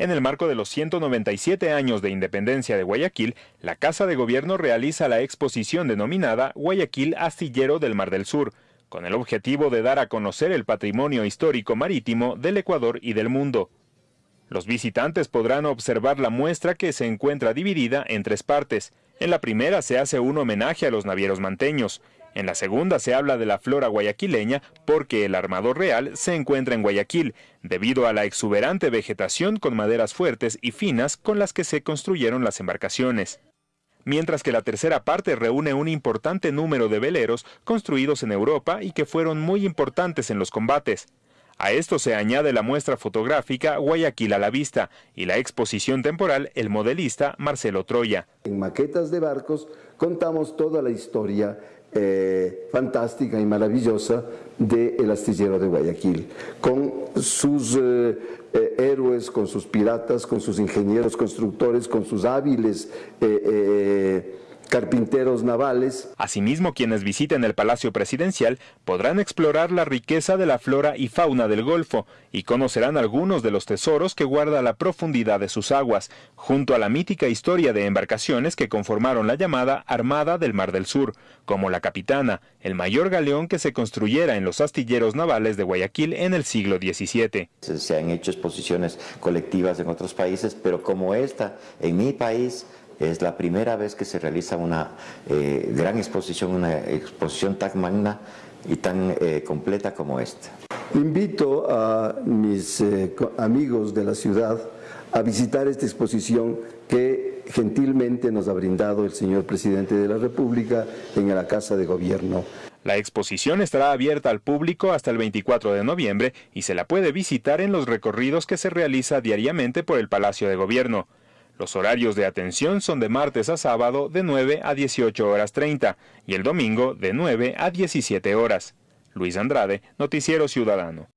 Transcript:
En el marco de los 197 años de independencia de Guayaquil, la Casa de Gobierno realiza la exposición denominada Guayaquil Astillero del Mar del Sur, con el objetivo de dar a conocer el patrimonio histórico marítimo del Ecuador y del mundo. Los visitantes podrán observar la muestra que se encuentra dividida en tres partes. En la primera se hace un homenaje a los navieros manteños, en la segunda se habla de la flora guayaquileña porque el armador real se encuentra en Guayaquil, debido a la exuberante vegetación con maderas fuertes y finas con las que se construyeron las embarcaciones. Mientras que la tercera parte reúne un importante número de veleros construidos en Europa y que fueron muy importantes en los combates. A esto se añade la muestra fotográfica Guayaquil a la vista y la exposición temporal El modelista Marcelo Troya. En maquetas de barcos contamos toda la historia eh, fantástica y maravillosa del astillero de Guayaquil, con sus eh, eh, héroes, con sus piratas, con sus ingenieros constructores, con sus hábiles carpinteros navales. Asimismo, quienes visiten el Palacio Presidencial podrán explorar la riqueza de la flora y fauna del Golfo y conocerán algunos de los tesoros que guarda la profundidad de sus aguas, junto a la mítica historia de embarcaciones que conformaron la llamada Armada del Mar del Sur, como la Capitana, el mayor galeón que se construyera en los astilleros navales de Guayaquil en el siglo XVII. Se han hecho exposiciones colectivas en otros países, pero como esta, en mi país, es la primera vez que se realiza una eh, gran exposición, una exposición tan magna y tan eh, completa como esta. Invito a mis eh, amigos de la ciudad a visitar esta exposición que gentilmente nos ha brindado el señor presidente de la República en la Casa de Gobierno. La exposición estará abierta al público hasta el 24 de noviembre y se la puede visitar en los recorridos que se realiza diariamente por el Palacio de Gobierno. Los horarios de atención son de martes a sábado de 9 a 18 horas 30 y el domingo de 9 a 17 horas. Luis Andrade, Noticiero Ciudadano.